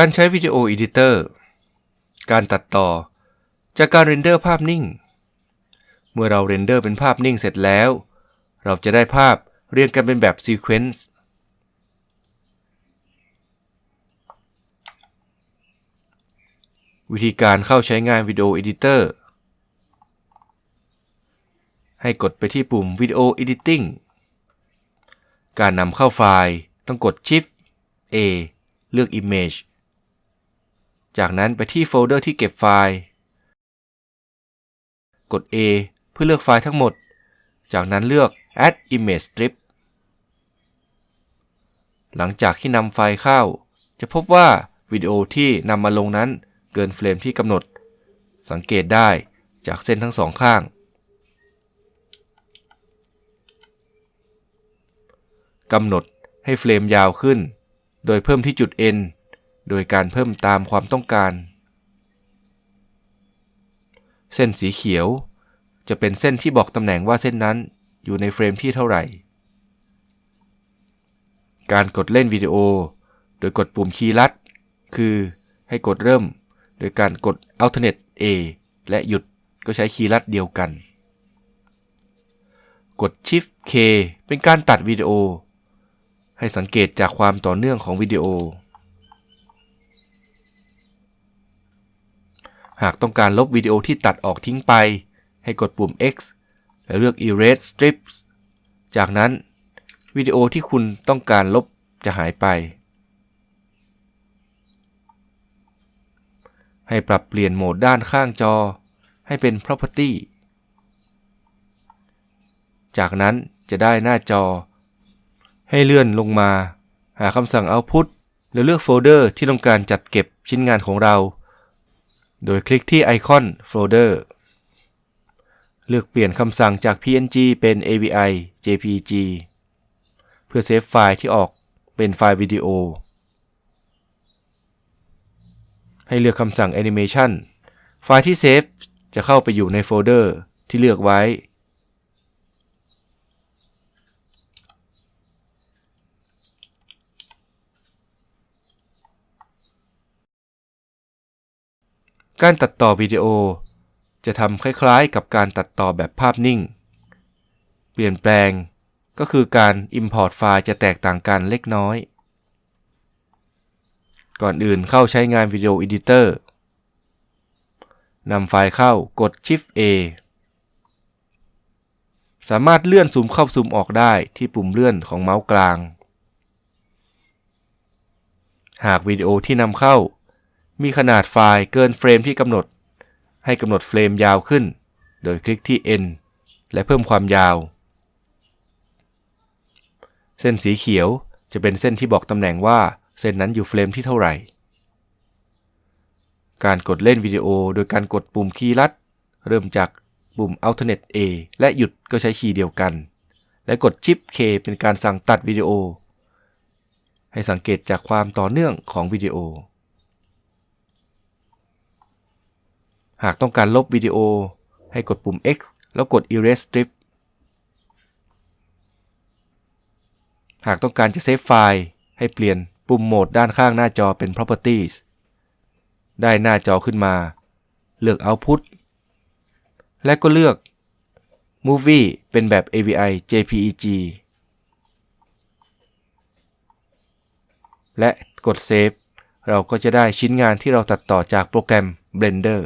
การใช้ Video Editor การตัดต่อ จากการ render ภาพนิ่ง เมื่อเรา render เป็นภาพนิ่งเสร็จแล้ว เราจะได้ภาพเรียงกันเป็นแบบ sequence วิธีการเข้าใช้งาน Video Editor ให้กดไปที่ปุ่ม Video Editing การนำเข้าไฟล์ต้องกด Shift A เลือก Image จากนั้นไปที่โฟลเดอร์ที่เก็บไฟล์ กด A เพื่อเลือกไฟล์ทั้งหมด จากนั้นเลือก Add Image Strip หลังจากที่นำไฟล์เข้า จะพบว่าวิดีโอที่นำมาลงนั้นเกินเฟรมที่กำหนด สังเกตได้จากเส้นทั้งสองข้าง กำหนดให้เฟรมยาวขึ้น โดยเพิ่มที่จุด N โดยการเพิ่มตามความต้องการ เส้นสีเขียว จะเป็นเส้นที่บอกตำแหน่งว่าเส้นนั้นอยู่ในเฟรมที่เท่าไหร่ การกดเล่นวิดีโอ โดยกดปุ่มคีย์ลัด คือให้กดเริ่ม โดยการกด Alternate A และหยุดก็ใช้คีย์ลัดเดียวกัน กด Shift K เป็นการตัดวิดีโอ ให้สังเกตจากความต่อเนื่องของวิดีโอ หากต้องการลบวิดีโอที่ตัดออกทิ้งไป ให้กดปุ่ม X และเลือก Erase Strips จากนั้นวิดีโอที่คุณต้องการลบจะหายไป ให้ปรับเปลี่ยนโหมดด้านข้างจอ ให้เป็น Property จากนั้นจะได้หน้าจอ ให้เลื่อนลงมา หาคำสั่ง Output แล้วเลือกโฟลเดอร์ที่ต้องการจัดเก็บชิ้นงานของเรา โดยคลิกที่ไอคอนโฟลเดอร์ เลือกเปลี่ยนคำสั่งจาก PNG เป็น AVI JPG เพื่อเซฟไฟล์ที่ออกเป็นไฟล์วิดีโอ ให้เลือกคำสั่ง Animation ไฟล์ที่เซฟจะเข้าไปอยู่ในโฟลเดอร์ที่เลือกไว้ การตัดต่อวิดีโอ จะทำคล้ายๆ กับการตัดต่อแบบภาพนิ่ง เปลี่ยนแปลงก็คือการ Import ไฟล์จะแตกต่างกันเล็กน้อย ก่อนอื่นเข้าใช้งานวิดีโอ Editor นำไฟล์เข้ากด Shift A สามารถเลื่อนซูมเข้าซูมออกได้ที่ปุ่มเลื่อนของเมาส์กลาง หากวิดีโอที่นำเข้า มีขนาดไฟล์เกินเฟรมที่กำหนด ให้กำหนดเฟรมยาวขึ้น โดยคลิกที่ N และเพิ่มความยาว เส้นสีเขียวจะเป็นเส้นที่บอกตำแหน่งว่าเส้นนั้นอยู่เฟรมที่เท่าไหร่ การกดเล่นวิดีโอโดยการกดปุ่มคีย์ลัด เริ่มจากปุ่ม Alternate A และหยุดก็ใช้คีย์เดียวกัน และกด Shift K เป็นการสั่งตัดวิดีโอ ให้สังเกตจากความต่อเนื่องของวิดีโอ หากต้องการลบวิดีโอ ให้กดปุ่ม X แล้วกด Erase Strip หากต้องการจะเซฟไฟล์ ให้เปลี่ยนปุ่มโหมดด้านข้างหน้าจอเป็น Properties ได้หน้าจอขึ้นมา เลือก Output และก็เลือก Movie เป็นแบบ AVI JPEG และกด Save เราก็จะได้ชิ้นงานที่เราตัดต่อจากโปรแกรม Blender